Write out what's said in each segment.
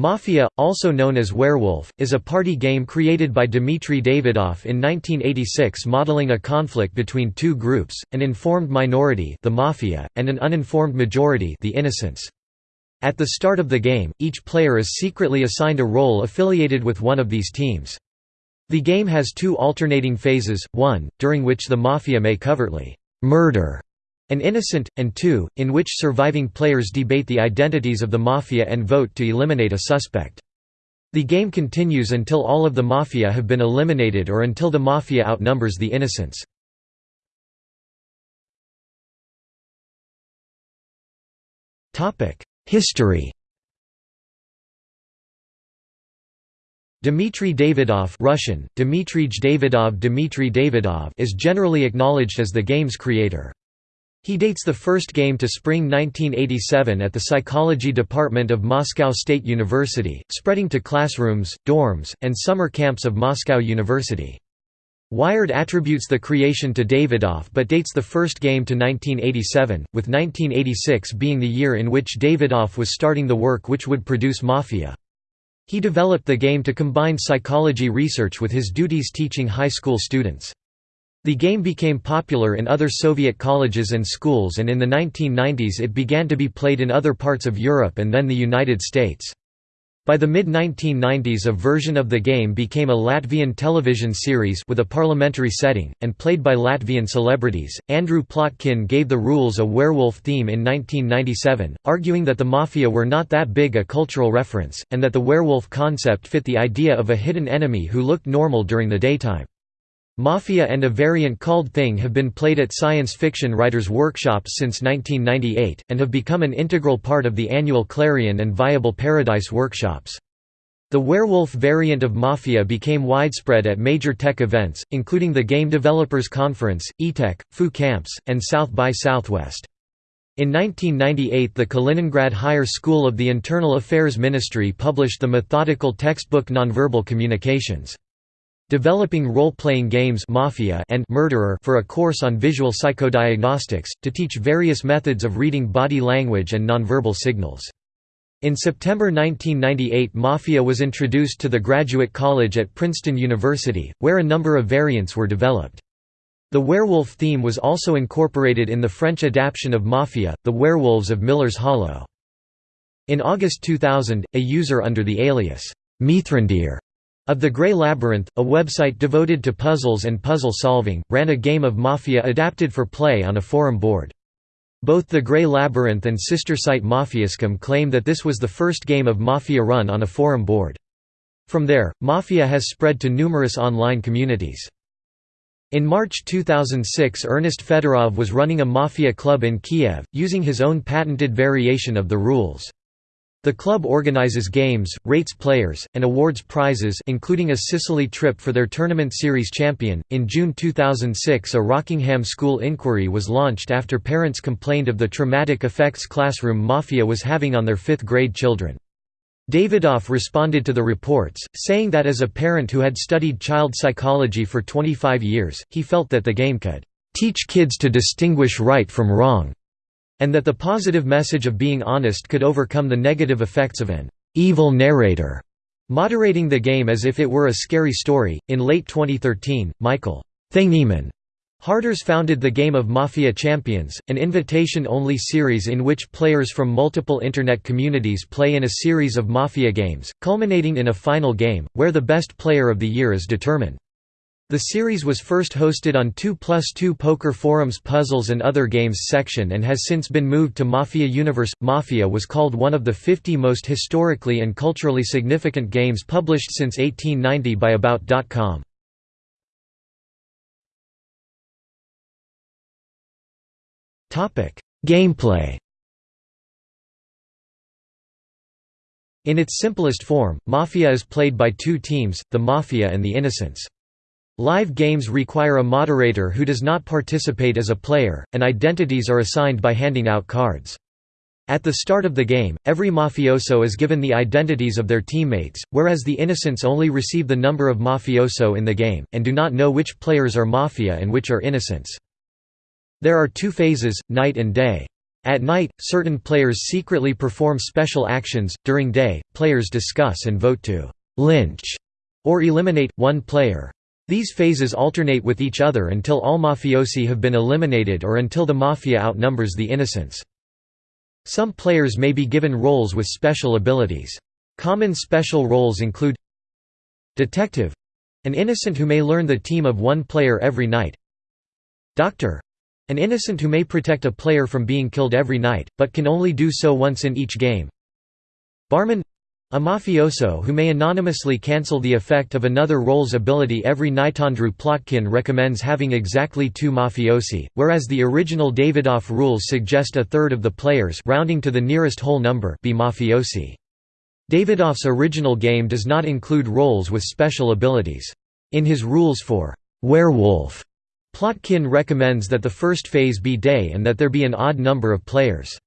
Mafia, also known as Werewolf, is a party game created by Dmitry Davidov in 1986 modeling a conflict between two groups, an informed minority the Mafia, and an uninformed majority the Innocents. At the start of the game, each player is secretly assigned a role affiliated with one of these teams. The game has two alternating phases, one, during which the Mafia may covertly murder an innocent, and two, in which surviving players debate the identities of the Mafia and vote to eliminate a suspect. The game continues until all of the Mafia have been eliminated or until the Mafia outnumbers the Innocents. History Dmitry Davidov Russian, Dmitrij Davidov Dmitry Davidov is generally acknowledged as the game's creator. He dates the first game to spring 1987 at the psychology department of Moscow State University, spreading to classrooms, dorms, and summer camps of Moscow University. Wired attributes the creation to Davidoff but dates the first game to 1987, with 1986 being the year in which Davidoff was starting the work which would produce Mafia. He developed the game to combine psychology research with his duties teaching high school students. The game became popular in other Soviet colleges and schools and in the 1990s it began to be played in other parts of Europe and then the United States. By the mid-1990s a version of the game became a Latvian television series with a parliamentary setting, and played by Latvian celebrities. Andrew Plotkin gave the rules a werewolf theme in 1997, arguing that the Mafia were not that big a cultural reference, and that the werewolf concept fit the idea of a hidden enemy who looked normal during the daytime. Mafia and a variant called Thing have been played at science fiction writers' workshops since 1998, and have become an integral part of the annual Clarion and Viable Paradise workshops. The werewolf variant of Mafia became widespread at major tech events, including the Game Developers Conference, eTech, Foo Camps, and South by Southwest. In 1998 the Kaliningrad Higher School of the Internal Affairs Ministry published the methodical textbook Nonverbal Communications. Developing role-playing games Mafia and Murderer for a course on visual psychodiagnostics, to teach various methods of reading body language and nonverbal signals. In September 1998 Mafia was introduced to the Graduate College at Princeton University, where a number of variants were developed. The werewolf theme was also incorporated in the French adaptation of Mafia, The Werewolves of Miller's Hollow. In August 2000, a user under the alias, Mithrandir of the Grey Labyrinth, a website devoted to puzzles and puzzle solving, ran a game of Mafia adapted for play on a forum board. Both the Grey Labyrinth and sister site Mafiascum claim that this was the first game of Mafia run on a forum board. From there, Mafia has spread to numerous online communities. In March 2006 Ernest Fedorov was running a Mafia club in Kiev, using his own patented variation of the rules. The club organizes games, rates players, and awards prizes including a Sicily trip for their tournament series champion. In June 2006 a Rockingham school inquiry was launched after parents complained of the traumatic effects classroom mafia was having on their 5th grade children. Davidoff responded to the reports, saying that as a parent who had studied child psychology for 25 years, he felt that the game could teach kids to distinguish right from wrong and that the positive message of being honest could overcome the negative effects of an evil narrator, moderating the game as if it were a scary story. In late 2013, Michael Thingyman Harders founded the Game of Mafia Champions, an invitation-only series in which players from multiple Internet communities play in a series of Mafia games, culminating in a final game, where the best player of the year is determined. The series was first hosted on 2 plus 2 Poker Forums Puzzles and Other Games section and has since been moved to Mafia Universe. Mafia was called one of the 50 most historically and culturally significant games published since 1890 by About.com. Gameplay In its simplest form, Mafia is played by two teams, the Mafia and the Innocents. Live games require a moderator who does not participate as a player, and identities are assigned by handing out cards. At the start of the game, every mafioso is given the identities of their teammates, whereas the innocents only receive the number of mafioso in the game, and do not know which players are mafia and which are innocents. There are two phases, night and day. At night, certain players secretly perform special actions. During day, players discuss and vote to lynch or eliminate one player. These phases alternate with each other until all mafiosi have been eliminated or until the mafia outnumbers the innocents. Some players may be given roles with special abilities. Common special roles include Detective an innocent who may learn the team of one player every night. Doctor an innocent who may protect a player from being killed every night, but can only do so once in each game. Barman a mafioso who may anonymously cancel the effect of another role's ability every night. Andrew Plotkin recommends having exactly two mafiosi, whereas the original Davidoff rules suggest a third of the players rounding to the nearest whole number be mafiosi. Davidoff's original game does not include roles with special abilities. In his rules for werewolf, Plotkin recommends that the first phase be day and that there be an odd number of players.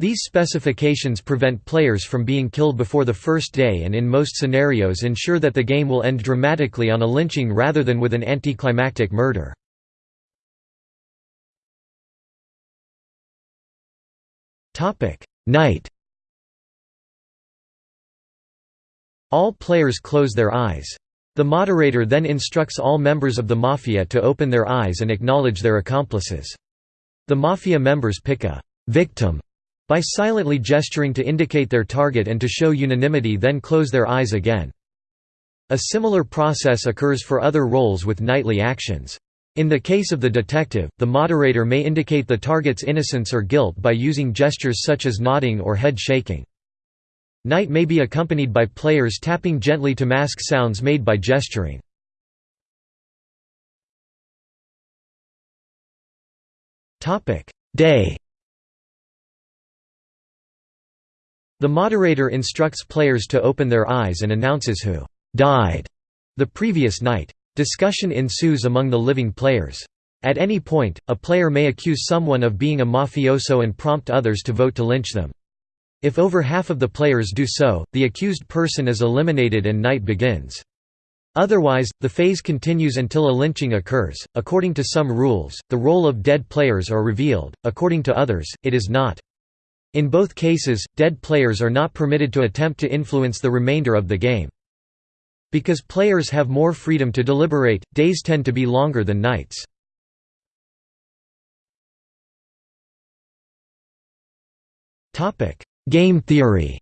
These specifications prevent players from being killed before the first day and in most scenarios ensure that the game will end dramatically on a lynching rather than with an anticlimactic murder. Night All players close their eyes. The moderator then instructs all members of the Mafia to open their eyes and acknowledge their accomplices. The Mafia members pick a «victim» by silently gesturing to indicate their target and to show unanimity then close their eyes again. A similar process occurs for other roles with nightly actions. In the case of the detective, the moderator may indicate the target's innocence or guilt by using gestures such as nodding or head shaking. Night may be accompanied by players tapping gently to mask sounds made by gesturing. Day The moderator instructs players to open their eyes and announces who «died» the previous night. Discussion ensues among the living players. At any point, a player may accuse someone of being a mafioso and prompt others to vote to lynch them. If over half of the players do so, the accused person is eliminated and night begins. Otherwise, the phase continues until a lynching occurs. According to some rules, the role of dead players are revealed, according to others, it is not. In both cases, dead players are not permitted to attempt to influence the remainder of the game. Because players have more freedom to deliberate, days tend to be longer than nights. Game theory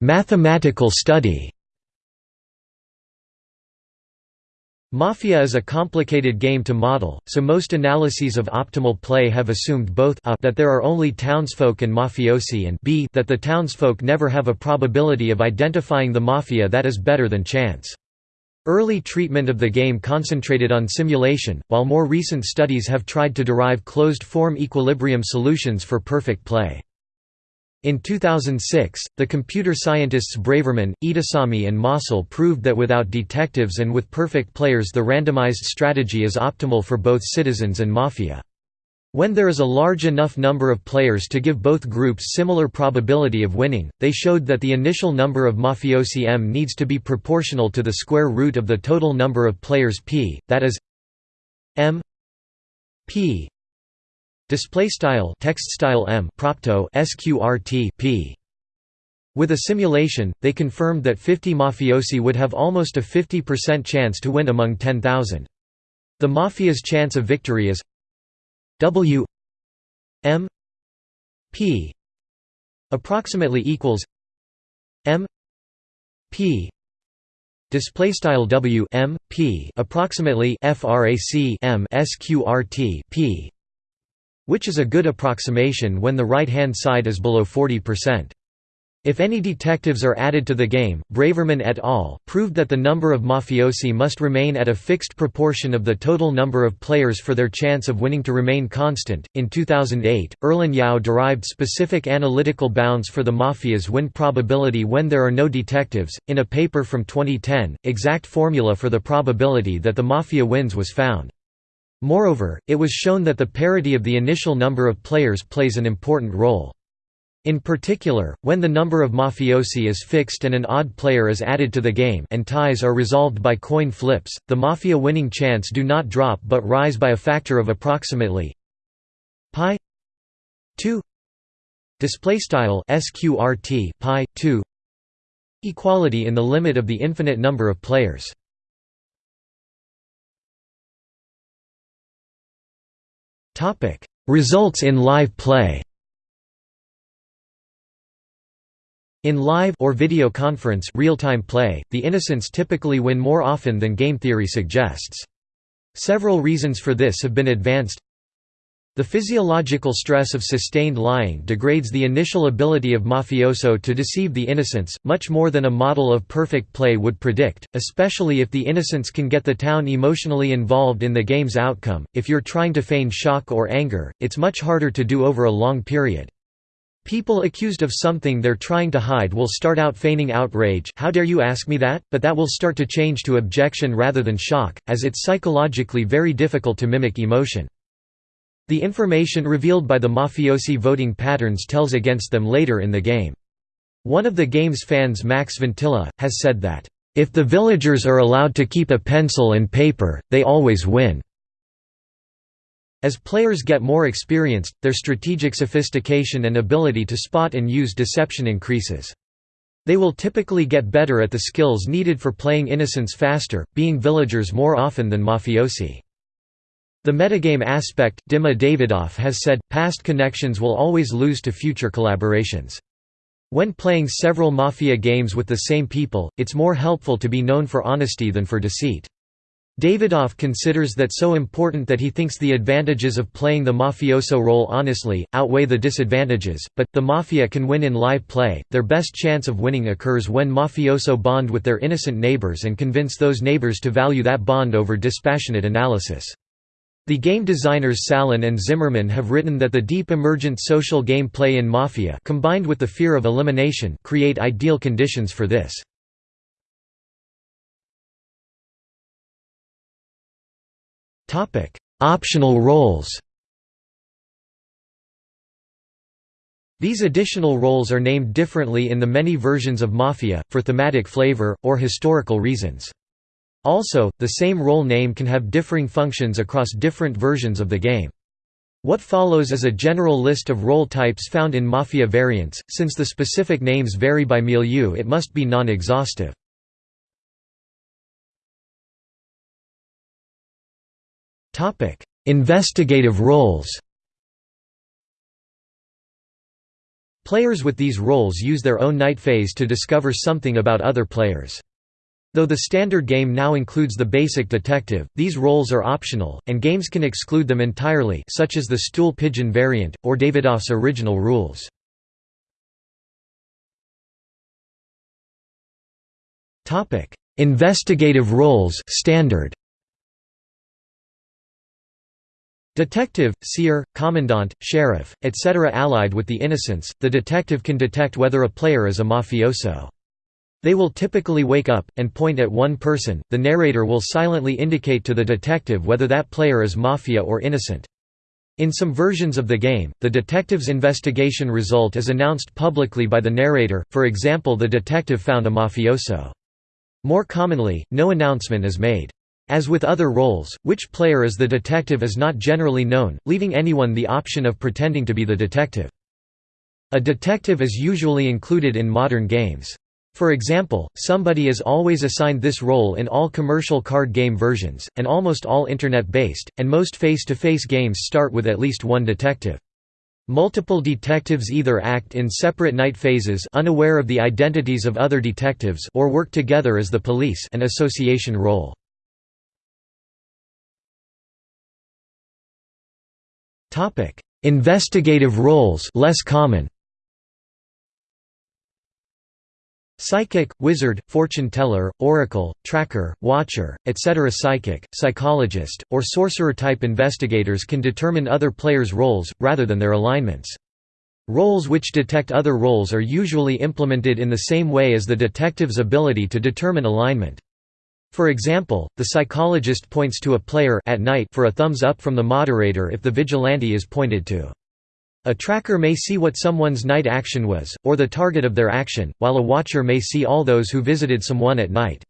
Mathematical study Mafia is a complicated game to model, so most analyses of optimal play have assumed both a that there are only townsfolk and mafiosi and b that the townsfolk never have a probability of identifying the mafia that is better than chance. Early treatment of the game concentrated on simulation, while more recent studies have tried to derive closed-form equilibrium solutions for perfect play. In 2006, the computer scientists Braverman, Etesami and Mossel proved that without detectives and with perfect players the randomized strategy is optimal for both citizens and mafia. When there is a large enough number of players to give both groups similar probability of winning, they showed that the initial number of mafiosi m needs to be proportional to the square root of the total number of players p, that is m p Display style text style m propto sqrt p. With a simulation, they confirmed that 50 mafiosi would have almost a 50% chance to win among 10,000. The mafia's chance of victory is w m p approximately equals m p display style w m p approximately frac m sqrt p which is a good approximation when the right-hand side is below 40%. If any detectives are added to the game, Braverman et al. proved that the number of mafiosi must remain at a fixed proportion of the total number of players for their chance of winning to remain constant. In 2008, Erlin Yao derived specific analytical bounds for the mafia's win probability when there are no detectives. In a paper from 2010, exact formula for the probability that the mafia wins was found. Moreover, it was shown that the parity of the initial number of players plays an important role. In particular, when the number of mafiosi is fixed and an odd player is added to the game and ties are resolved by coin flips, the mafia winning chance do not drop but rise by a factor of approximately pi 2 display style sqrt pi 2 equality in the limit of the infinite number of players results in live play In live or video conference real-time play, the innocents typically win more often than game theory suggests. Several reasons for this have been advanced. The physiological stress of sustained lying degrades the initial ability of mafioso to deceive the innocents, much more than a model of perfect play would predict, especially if the innocents can get the town emotionally involved in the game's outcome. If you're trying to feign shock or anger, it's much harder to do over a long period. People accused of something they're trying to hide will start out feigning outrage how dare you ask me that, but that will start to change to objection rather than shock, as it's psychologically very difficult to mimic emotion. The information revealed by the mafiosi voting patterns tells against them later in the game. One of the game's fans Max Ventilla, has said that, "...if the villagers are allowed to keep a pencil and paper, they always win." As players get more experienced, their strategic sophistication and ability to spot and use deception increases. They will typically get better at the skills needed for playing innocents faster, being villagers more often than mafiosi. The metagame aspect, Dima Davidoff has said, past connections will always lose to future collaborations. When playing several Mafia games with the same people, it's more helpful to be known for honesty than for deceit. Davidoff considers that so important that he thinks the advantages of playing the mafioso role honestly, outweigh the disadvantages, but, the mafia can win in live play, their best chance of winning occurs when mafioso bond with their innocent neighbors and convince those neighbors to value that bond over dispassionate analysis. The game designers Salen and Zimmerman have written that the deep emergent social game play in Mafia combined with the fear of elimination create ideal conditions for this. Optional roles. These additional roles are named differently in the many versions of Mafia, for thematic flavor, or historical reasons. Also, the same role name can have differing functions across different versions of the game. What follows is a general list of role types found in Mafia variants, since the specific names vary by milieu it must be non-exhaustive. Investigative roles Players with these roles use their own night phase to discover something about other players. Though the standard game now includes the basic detective, these roles are optional, and games can exclude them entirely such as the stool pigeon variant, or Davidoff's original rules. Investigative roles standard. Detective, seer, commandant, sheriff, etc. Allied with the innocents, the detective can detect whether a player is a mafioso. They will typically wake up, and point at one person, the narrator will silently indicate to the detective whether that player is mafia or innocent. In some versions of the game, the detective's investigation result is announced publicly by the narrator, for example the detective found a mafioso. More commonly, no announcement is made. As with other roles, which player is the detective is not generally known, leaving anyone the option of pretending to be the detective. A detective is usually included in modern games. For example, somebody is always assigned this role in all commercial card game versions, and almost all Internet-based, and most face-to-face -face games start with at least one detective. Multiple detectives either act in separate night phases unaware of the identities of other detectives or work together as the police an association role. Investigative roles less common. Psychic, wizard, fortune teller, oracle, tracker, watcher, etc. Psychic, psychologist, or sorcerer-type investigators can determine other players' roles, rather than their alignments. Roles which detect other roles are usually implemented in the same way as the detective's ability to determine alignment. For example, the psychologist points to a player at night for a thumbs up from the moderator if the vigilante is pointed to. A tracker may see what someone's night action was, or the target of their action, while a watcher may see all those who visited someone at night.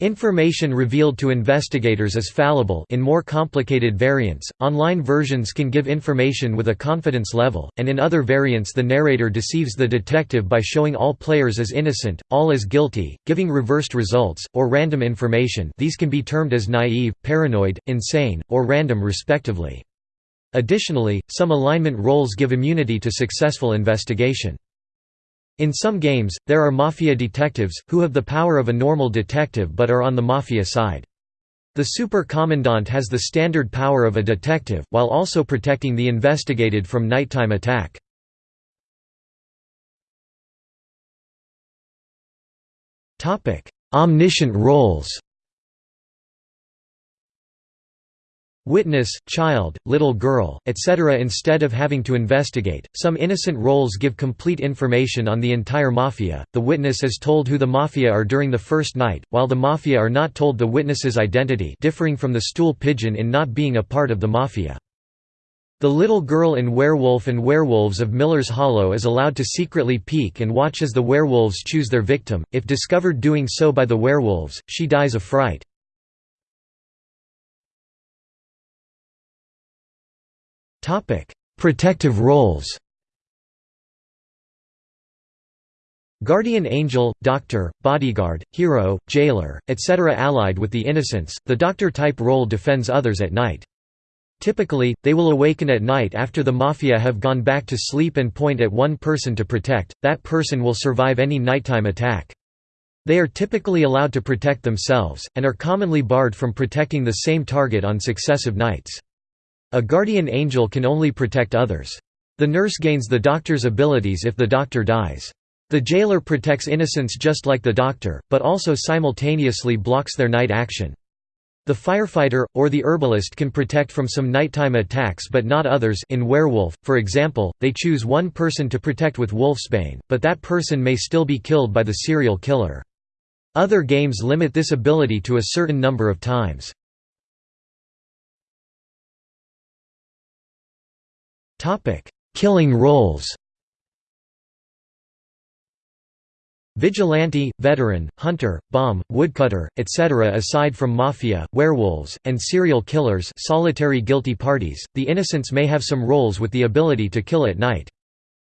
Information revealed to investigators is fallible in more complicated variants, online versions can give information with a confidence level, and in other variants the narrator deceives the detective by showing all players as innocent, all as guilty, giving reversed results, or random information these can be termed as naive, paranoid, insane, or random respectively. Additionally, some alignment roles give immunity to successful investigation. In some games, there are mafia detectives, who have the power of a normal detective but are on the mafia side. The super commandant has the standard power of a detective, while also protecting the investigated from nighttime attack. Omniscient roles Witness, child, little girl, etc. Instead of having to investigate, some innocent roles give complete information on the entire mafia. The witness is told who the mafia are during the first night, while the mafia are not told the witness's identity, differing from the stool pigeon in not being a part of the mafia. The little girl in Werewolf and Werewolves of Miller's Hollow is allowed to secretly peek and watch as the werewolves choose their victim. If discovered doing so by the werewolves, she dies of fright. Topic: Protective roles. Guardian angel, doctor, bodyguard, hero, jailer, etc. Allied with the innocents, the doctor-type role defends others at night. Typically, they will awaken at night after the mafia have gone back to sleep and point at one person to protect, that person will survive any nighttime attack. They are typically allowed to protect themselves, and are commonly barred from protecting the same target on successive nights. A guardian angel can only protect others. The nurse gains the doctor's abilities if the doctor dies. The jailer protects innocents just like the doctor, but also simultaneously blocks their night action. The firefighter, or the herbalist can protect from some nighttime attacks but not others in Werewolf, for example, they choose one person to protect with wolfsbane, but that person may still be killed by the serial killer. Other games limit this ability to a certain number of times. Killing roles Vigilante, veteran, hunter, bomb, woodcutter, etc. Aside from mafia, werewolves, and serial killers solitary guilty parties, the innocents may have some roles with the ability to kill at night.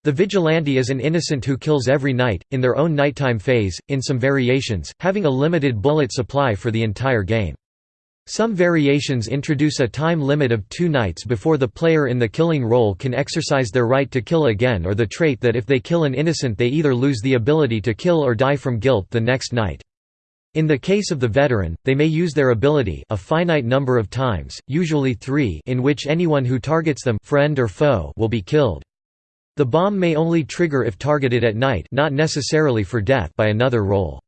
The vigilante is an innocent who kills every night, in their own nighttime phase, in some variations, having a limited bullet supply for the entire game. Some variations introduce a time limit of two nights before the player in the killing role can exercise their right to kill again or the trait that if they kill an innocent they either lose the ability to kill or die from guilt the next night. In the case of the veteran, they may use their ability a finite number of times, usually three in which anyone who targets them friend or foe will be killed. The bomb may only trigger if targeted at night not necessarily for death by another role.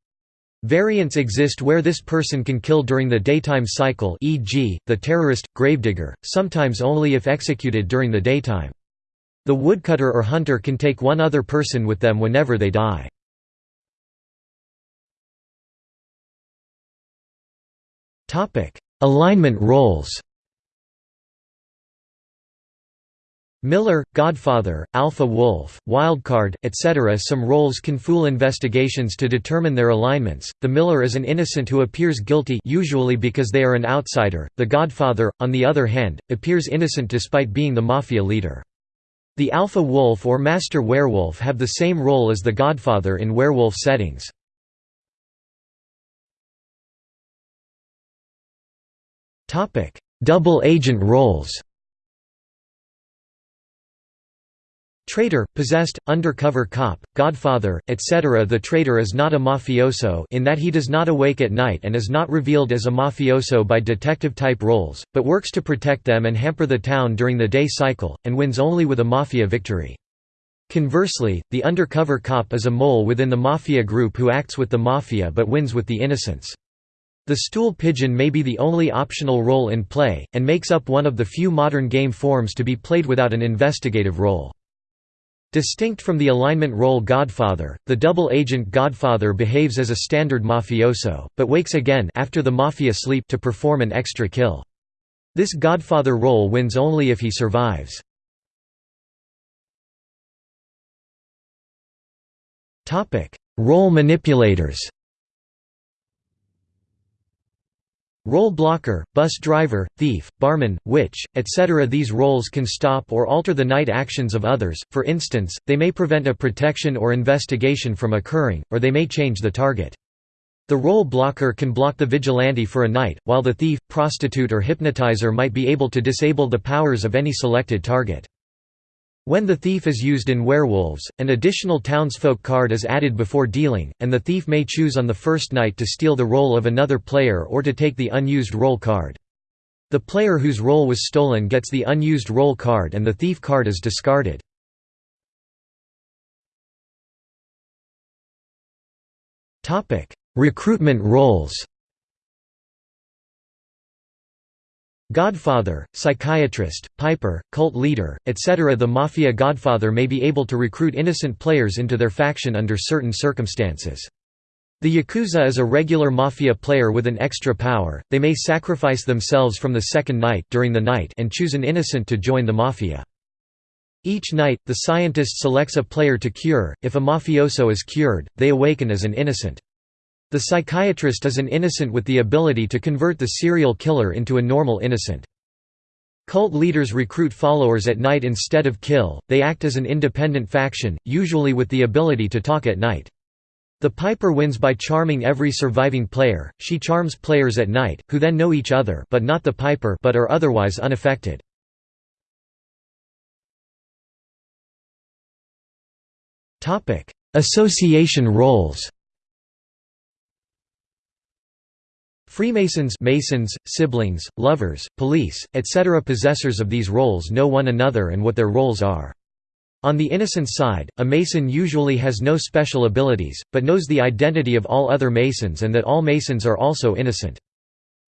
Variants exist where this person can kill during the daytime cycle e.g., the terrorist, gravedigger, sometimes only if executed during the daytime. The woodcutter or hunter can take one other person with them whenever they die. Alignment roles Miller, Godfather, Alpha Wolf, Wildcard, etc. Some roles can fool investigations to determine their alignments. The Miller is an innocent who appears guilty usually because they are an outsider. The Godfather, on the other hand, appears innocent despite being the mafia leader. The Alpha Wolf or Master Werewolf have the same role as the Godfather in werewolf settings. Double agent roles Traitor, possessed, undercover cop, godfather, etc. The traitor is not a mafioso in that he does not awake at night and is not revealed as a mafioso by detective-type roles, but works to protect them and hamper the town during the day cycle, and wins only with a mafia victory. Conversely, the undercover cop is a mole within the mafia group who acts with the mafia but wins with the innocents. The stool pigeon may be the only optional role in play, and makes up one of the few modern game forms to be played without an investigative role. Distinct from the alignment role Godfather, the double agent Godfather behaves as a standard mafioso, but wakes again after the mafia sleep to perform an extra kill. This Godfather role wins only if he survives. Role manipulators Role blocker, bus driver, thief, barman, witch, etc. These roles can stop or alter the night actions of others, for instance, they may prevent a protection or investigation from occurring, or they may change the target. The role blocker can block the vigilante for a night, while the thief, prostitute or hypnotizer might be able to disable the powers of any selected target. When the thief is used in Werewolves, an additional townsfolk card is added before dealing, and the thief may choose on the first night to steal the role of another player or to take the unused role card. The player whose role was stolen gets the unused role card and the thief card is discarded. Recruitment roles Godfather, psychiatrist, piper, cult leader, etc. The Mafia Godfather may be able to recruit innocent players into their faction under certain circumstances. The Yakuza is a regular Mafia player with an extra power, they may sacrifice themselves from the second night during the night and choose an innocent to join the Mafia. Each night, the scientist selects a player to cure, if a mafioso is cured, they awaken as an innocent. The psychiatrist is an innocent with the ability to convert the serial killer into a normal innocent. Cult leaders recruit followers at night instead of kill, they act as an independent faction, usually with the ability to talk at night. The Piper wins by charming every surviving player, she charms players at night, who then know each other but not the Piper but are otherwise unaffected. Association roles Freemasons Masons, siblings, lovers, police, etc. Possessors of these roles know one another and what their roles are. On the innocent side, a Mason usually has no special abilities, but knows the identity of all other Masons and that all Masons are also innocent.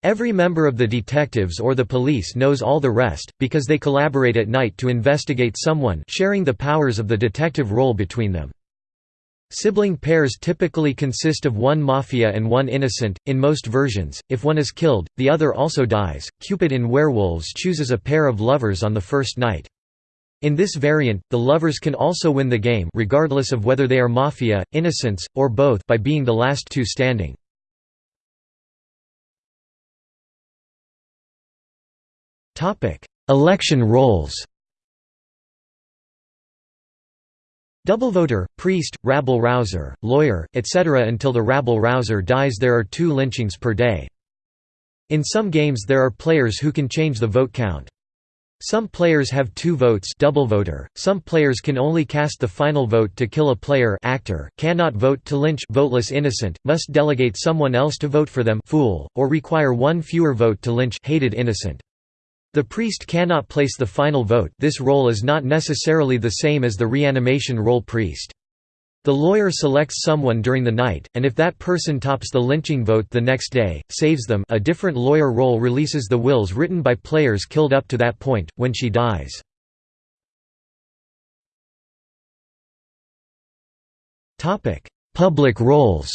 Every member of the detectives or the police knows all the rest, because they collaborate at night to investigate someone sharing the powers of the detective role between them. Sibling pairs typically consist of one mafia and one innocent. In most versions, if one is killed, the other also dies. Cupid in Werewolves chooses a pair of lovers on the first night. In this variant, the lovers can also win the game regardless of whether they are mafia, innocents, or both by being the last two standing. Election roles Double voter, priest, rabble-rouser, lawyer, etc. Until the rabble-rouser dies there are two lynchings per day. In some games there are players who can change the vote count. Some players have two votes double voter. Some players can only cast the final vote to kill a player actor, cannot vote to lynch voteless innocent, must delegate someone else to vote for them fool, or require one fewer vote to lynch hated innocent. The priest cannot place the final vote this role is not necessarily the same as the reanimation role priest. The lawyer selects someone during the night, and if that person tops the lynching vote the next day, saves them a different lawyer role releases the wills written by players killed up to that point, when she dies. Public roles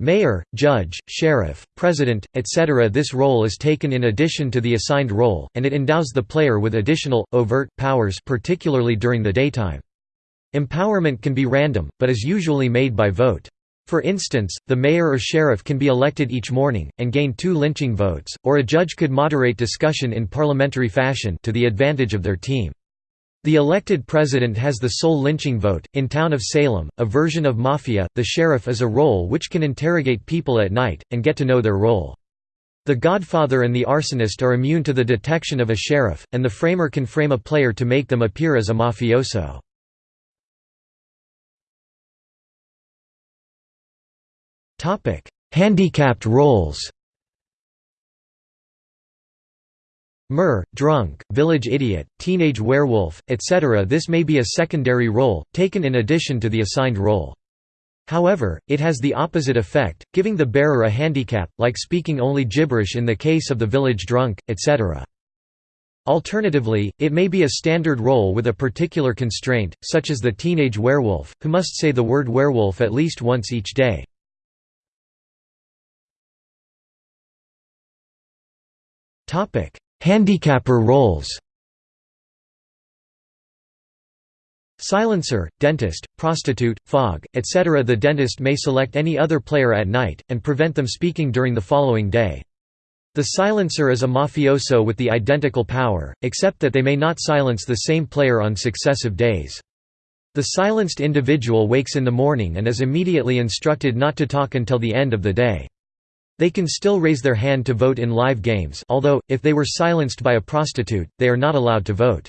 Mayor, judge, sheriff, president, etc. This role is taken in addition to the assigned role, and it endows the player with additional, overt, powers particularly during the daytime. Empowerment can be random, but is usually made by vote. For instance, the mayor or sheriff can be elected each morning, and gain two lynching votes, or a judge could moderate discussion in parliamentary fashion to the advantage of their team. The elected president has the sole lynching vote. In Town of Salem, a version of Mafia, the sheriff is a role which can interrogate people at night, and get to know their role. The Godfather and the arsonist are immune to the detection of a sheriff, and the framer can frame a player to make them appear as a mafioso. Handicapped roles Mer, drunk, village idiot, teenage werewolf, etc. This may be a secondary role, taken in addition to the assigned role. However, it has the opposite effect, giving the bearer a handicap, like speaking only gibberish in the case of the village drunk, etc. Alternatively, it may be a standard role with a particular constraint, such as the teenage werewolf, who must say the word werewolf at least once each day. Handicapper roles Silencer, dentist, prostitute, fog, etc. The dentist may select any other player at night, and prevent them speaking during the following day. The silencer is a mafioso with the identical power, except that they may not silence the same player on successive days. The silenced individual wakes in the morning and is immediately instructed not to talk until the end of the day. They can still raise their hand to vote in live games although, if they were silenced by a prostitute, they are not allowed to vote.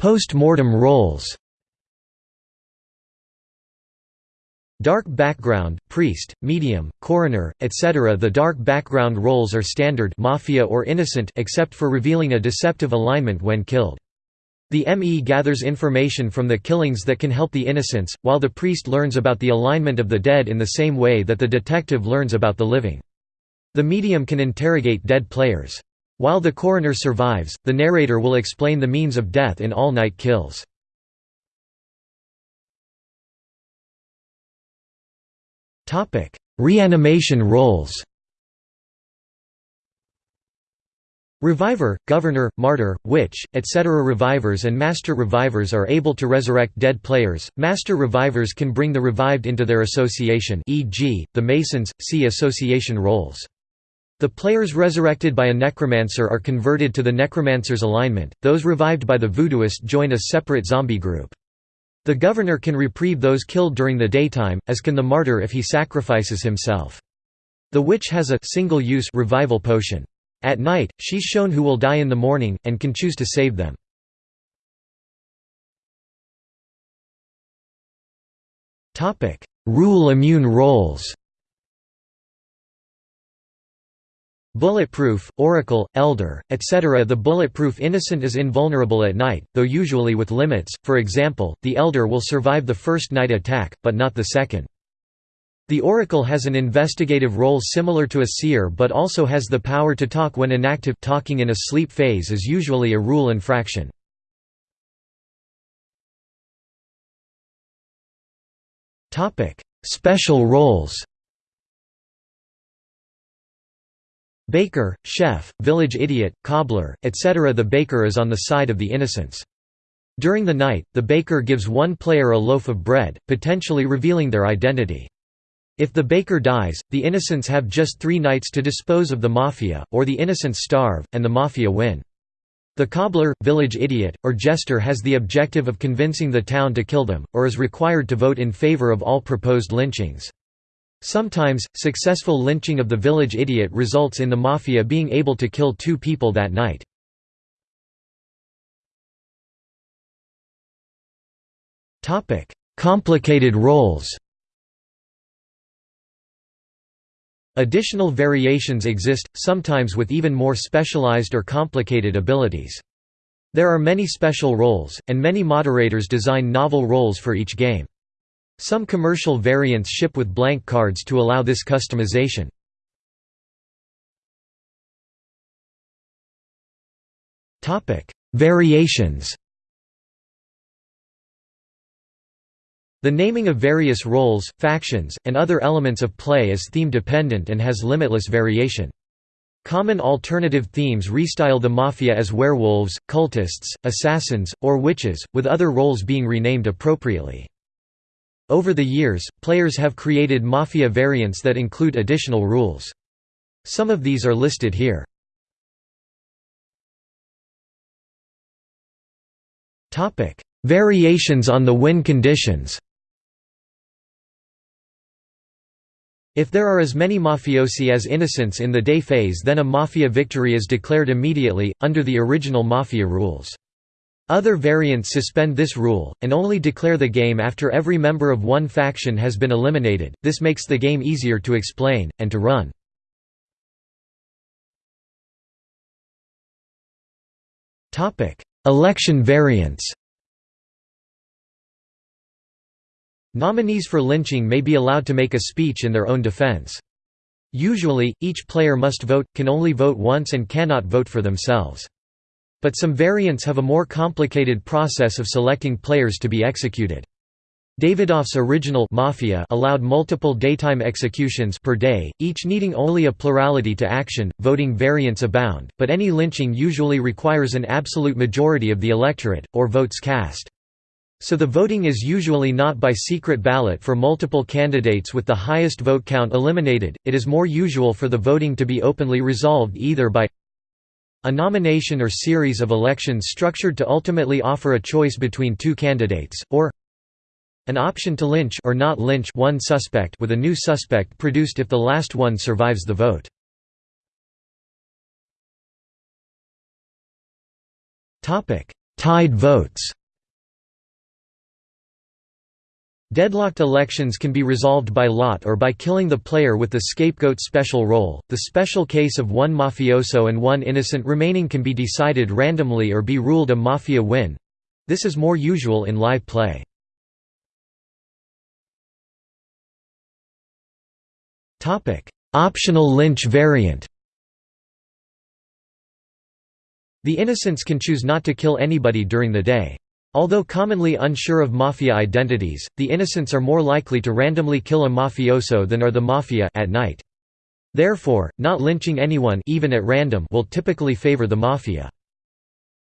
Post-mortem roles Dark background, priest, medium, coroner, etc. The dark background roles are standard mafia or innocent except for revealing a deceptive alignment when killed. The ME gathers information from the killings that can help the innocents, while the priest learns about the alignment of the dead in the same way that the detective learns about the living. The medium can interrogate dead players. While the coroner survives, the narrator will explain the means of death in all night kills. Reanimation roles Reviver, Governor, Martyr, Witch, etc. Revivers and Master Revivers are able to resurrect dead players. Master Revivers can bring the revived into their association e.g., the Masons, see association roles. The players resurrected by a necromancer are converted to the necromancer's alignment, those revived by the voodooist join a separate zombie group. The governor can reprieve those killed during the daytime, as can the martyr if he sacrifices himself. The witch has a single-use revival potion. At night, she's shown who will die in the morning, and can choose to save them. Rule immune roles Bulletproof, Oracle, Elder, etc. The bulletproof innocent is invulnerable at night, though usually with limits, for example, the Elder will survive the first night attack, but not the second. The Oracle has an investigative role similar to a seer but also has the power to talk when inactive talking in a sleep phase is usually a rule infraction. Special roles Baker, chef, village idiot, cobbler, etc. The baker is on the side of the innocents. During the night, the baker gives one player a loaf of bread, potentially revealing their identity. If the baker dies, the innocents have just three nights to dispose of the mafia, or the innocents starve, and the mafia win. The cobbler, village idiot, or jester has the objective of convincing the town to kill them, or is required to vote in favor of all proposed lynchings. Sometimes, successful lynching of the village idiot results in the mafia being able to kill two people that night. Complicated roles Additional variations exist, sometimes with even more specialized or complicated abilities. There are many special roles, and many moderators design novel roles for each game. Some commercial variants ship with blank cards to allow this customization. Variations The naming of various roles, factions, and other elements of play is theme-dependent and has limitless variation. Common alternative themes restyle the Mafia as werewolves, cultists, assassins, or witches, with other roles being renamed appropriately. Over the years, players have created Mafia variants that include additional rules. Some of these are listed here. Variations on the win conditions If there are as many mafiosi as innocents in the day phase then a mafia victory is declared immediately, under the original mafia rules. Other variants suspend this rule, and only declare the game after every member of one faction has been eliminated, this makes the game easier to explain, and to run. Election variants Nominees for lynching may be allowed to make a speech in their own defense. Usually, each player must vote, can only vote once and cannot vote for themselves. But some variants have a more complicated process of selecting players to be executed. Davidoff's original Mafia allowed multiple daytime executions per day, each needing only a plurality to action. Voting variants abound, but any lynching usually requires an absolute majority of the electorate, or votes cast. So the voting is usually not by secret ballot for multiple candidates with the highest vote count eliminated, it is more usual for the voting to be openly resolved either by a nomination or series of elections structured to ultimately offer a choice between two candidates, or an option to lynch or not lynch one suspect with a new suspect produced if the last one survives the vote. Tied votes Deadlocked elections can be resolved by lot or by killing the player with the scapegoat special role. The special case of one mafioso and one innocent remaining can be decided randomly or be ruled a mafia win. This is more usual in live play. Topic: Optional lynch variant The innocents can choose not to kill anybody during the day. Although commonly unsure of mafia identities, the innocents are more likely to randomly kill a mafioso than are the mafia at night. Therefore, not lynching anyone even at random will typically favor the mafia.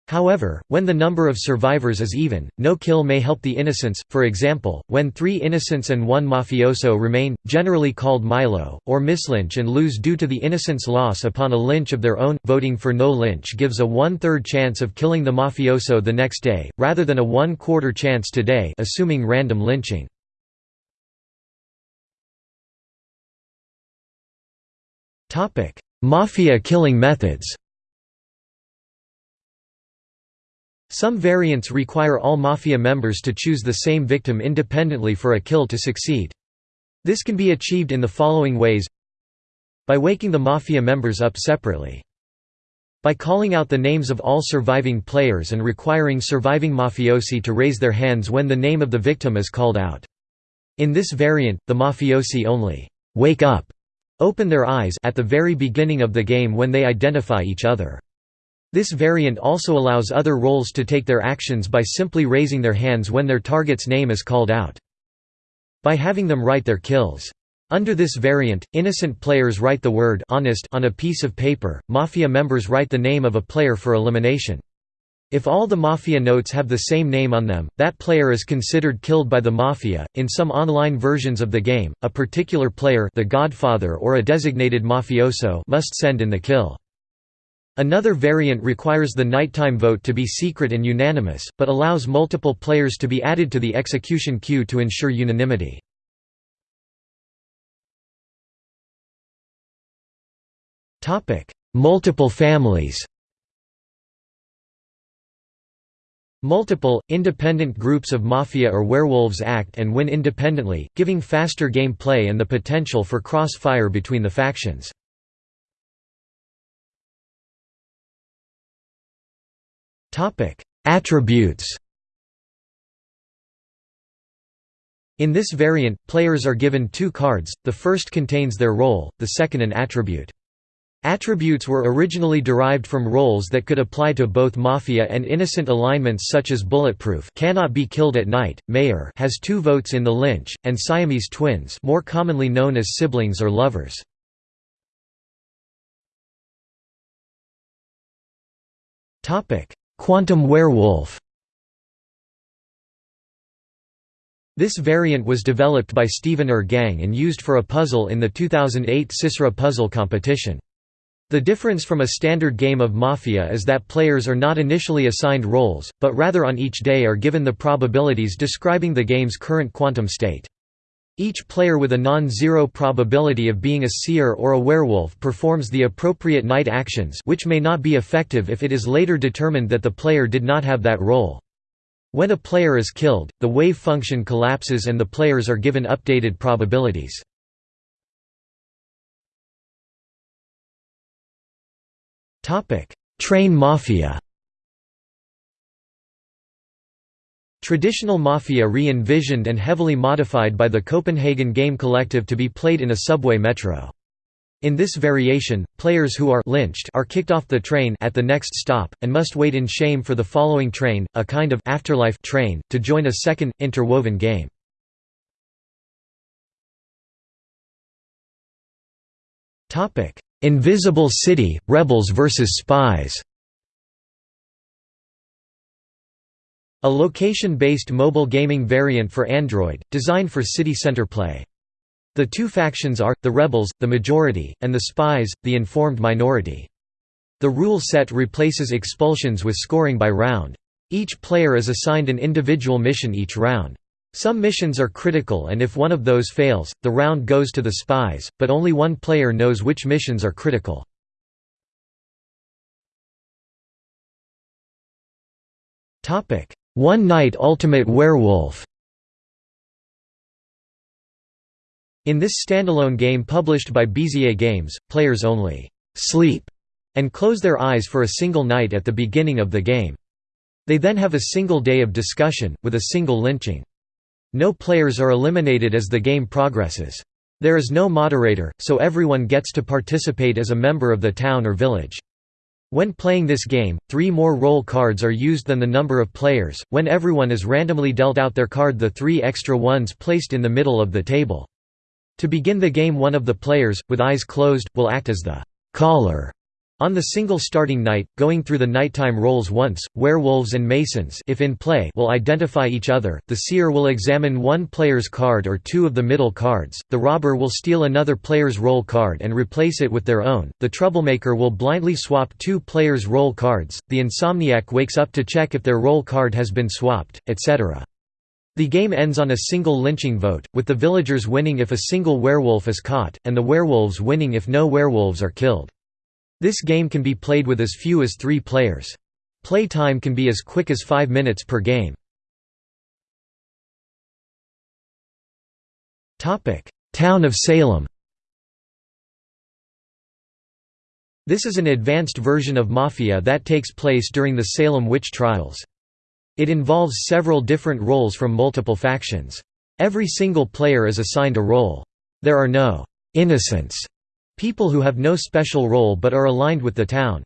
However, when the number of survivors is even, no kill may help the innocents, for example, when three innocents and one mafioso remain, generally called MYLO, or mislynch and lose due to the innocent's loss upon a lynch of their own. Voting for no lynch gives a one-third chance of killing the mafioso the next day, rather than a one-quarter chance today assuming random lynching. Mafia killing methods Some variants require all Mafia members to choose the same victim independently for a kill to succeed. This can be achieved in the following ways By waking the Mafia members up separately. By calling out the names of all surviving players and requiring surviving mafiosi to raise their hands when the name of the victim is called out. In this variant, the mafiosi only «wake up» open their eyes at the very beginning of the game when they identify each other. This variant also allows other roles to take their actions by simply raising their hands when their target's name is called out. By having them write their kills. Under this variant, innocent players write the word honest on a piece of paper, Mafia members write the name of a player for elimination. If all the Mafia notes have the same name on them, that player is considered killed by the Mafia. In some online versions of the game, a particular player the Godfather or a designated mafioso must send in the kill. Another variant requires the nighttime vote to be secret and unanimous, but allows multiple players to be added to the execution queue to ensure unanimity. Multiple families Multiple, independent groups of mafia or werewolves act and win independently, giving faster game play and the potential for cross-fire between the factions. Attributes In this variant, players are given two cards, the first contains their role, the second an attribute. Attributes were originally derived from roles that could apply to both Mafia and innocent alignments such as Bulletproof cannot be killed at night, Mayor has two votes in the lynch, and Siamese twins more commonly known as siblings or lovers. Quantum werewolf This variant was developed by Stephen Er Gang and used for a puzzle in the 2008 CiSRA puzzle competition. The difference from a standard game of Mafia is that players are not initially assigned roles, but rather on each day are given the probabilities describing the game's current quantum state. Each player with a non-zero probability of being a seer or a werewolf performs the appropriate night actions which may not be effective if it is later determined that the player did not have that role. When a player is killed, the wave function collapses and the players are given updated probabilities. Train Mafia Traditional Mafia re-envisioned and heavily modified by the Copenhagen Game Collective to be played in a subway metro. In this variation, players who are lynched are kicked off the train at the next stop, and must wait in shame for the following train, a kind of afterlife train, to join a second, interwoven game. Invisible City, Rebels vs. Spies A location-based mobile gaming variant for Android, designed for city center play. The two factions are, the rebels, the majority, and the spies, the informed minority. The rule set replaces expulsions with scoring by round. Each player is assigned an individual mission each round. Some missions are critical and if one of those fails, the round goes to the spies, but only one player knows which missions are critical. One Night Ultimate Werewolf In this standalone game published by Bezier Games, players only «sleep» and close their eyes for a single night at the beginning of the game. They then have a single day of discussion, with a single lynching. No players are eliminated as the game progresses. There is no moderator, so everyone gets to participate as a member of the town or village. When playing this game, three more role cards are used than the number of players. When everyone is randomly dealt out their card, the three extra ones placed in the middle of the table. To begin the game, one of the players, with eyes closed, will act as the caller on the single starting night, going through the nighttime roles once, werewolves and masons if in play will identify each other, the seer will examine one player's card or two of the middle cards, the robber will steal another player's role card and replace it with their own, the troublemaker will blindly swap two players' role cards, the insomniac wakes up to check if their role card has been swapped, etc. The game ends on a single lynching vote, with the villagers winning if a single werewolf is caught, and the werewolves winning if no werewolves are killed. This game can be played with as few as three players. Play time can be as quick as 5 minutes per game. Town of Salem This is an advanced version of Mafia that takes place during the Salem witch trials. It involves several different roles from multiple factions. Every single player is assigned a role. There are no «innocents» People who have no special role but are aligned with the town.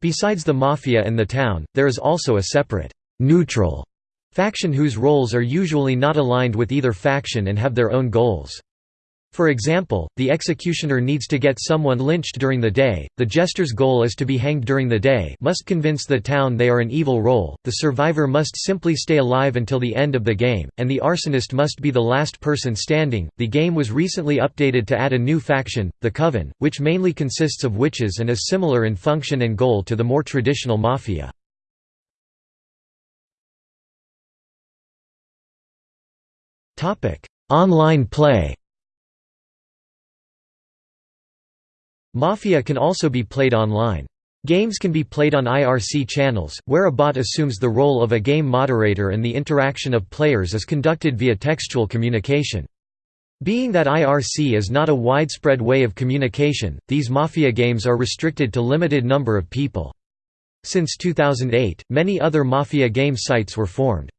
Besides the Mafia and the town, there is also a separate, neutral faction whose roles are usually not aligned with either faction and have their own goals. For example, the executioner needs to get someone lynched during the day, the jester's goal is to be hanged during the day must convince the town they are an evil role, the survivor must simply stay alive until the end of the game, and the arsonist must be the last person standing. The game was recently updated to add a new faction, the Coven, which mainly consists of witches and is similar in function and goal to the more traditional Mafia. Online play Mafia can also be played online. Games can be played on IRC channels, where a bot assumes the role of a game moderator and the interaction of players is conducted via textual communication. Being that IRC is not a widespread way of communication, these Mafia games are restricted to limited number of people. Since 2008, many other Mafia game sites were formed.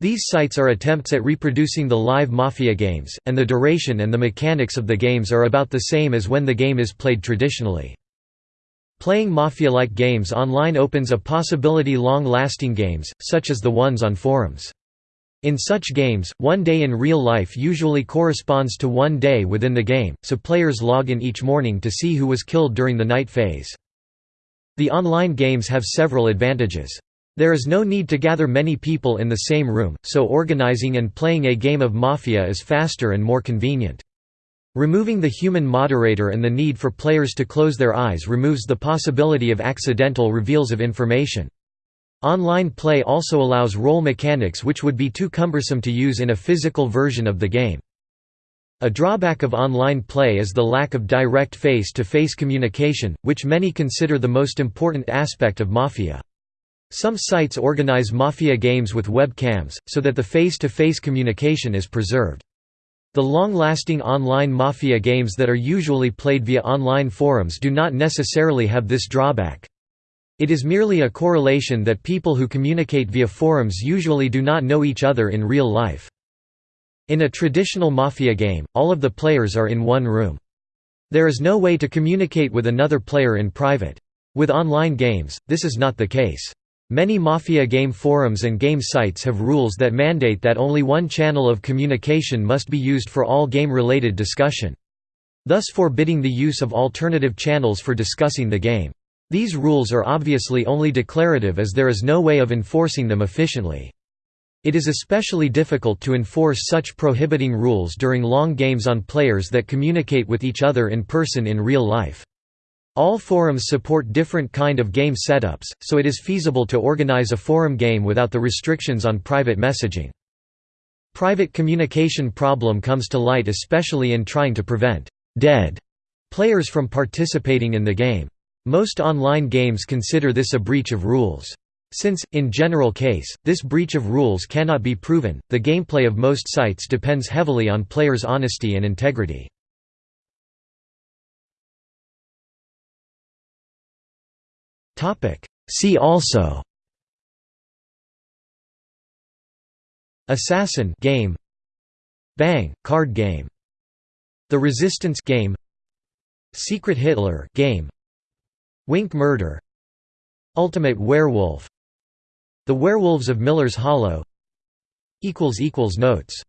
These sites are attempts at reproducing the live Mafia games, and the duration and the mechanics of the games are about the same as when the game is played traditionally. Playing Mafia-like games online opens a possibility long-lasting games, such as the ones on forums. In such games, one day in real life usually corresponds to one day within the game, so players log in each morning to see who was killed during the night phase. The online games have several advantages. There is no need to gather many people in the same room, so organizing and playing a game of Mafia is faster and more convenient. Removing the human moderator and the need for players to close their eyes removes the possibility of accidental reveals of information. Online play also allows role mechanics which would be too cumbersome to use in a physical version of the game. A drawback of online play is the lack of direct face-to-face -face communication, which many consider the most important aspect of Mafia. Some sites organize Mafia games with webcams, so that the face-to-face -face communication is preserved. The long-lasting online Mafia games that are usually played via online forums do not necessarily have this drawback. It is merely a correlation that people who communicate via forums usually do not know each other in real life. In a traditional Mafia game, all of the players are in one room. There is no way to communicate with another player in private. With online games, this is not the case. Many Mafia game forums and game sites have rules that mandate that only one channel of communication must be used for all game-related discussion. thus forbidding the use of alternative channels for discussing the game. These rules are obviously only declarative as there is no way of enforcing them efficiently. It is especially difficult to enforce such prohibiting rules during long games on players that communicate with each other in person in real life. All forums support different kind of game setups, so it is feasible to organize a forum game without the restrictions on private messaging. Private communication problem comes to light especially in trying to prevent «dead» players from participating in the game. Most online games consider this a breach of rules. Since, in general case, this breach of rules cannot be proven, the gameplay of most sites depends heavily on players' honesty and integrity. See also. Assassin game. Bang card game. The Resistance game. Secret Hitler game. Wink Murder. Ultimate Werewolf. The Werewolves of Miller's Hollow. Equals equals Notes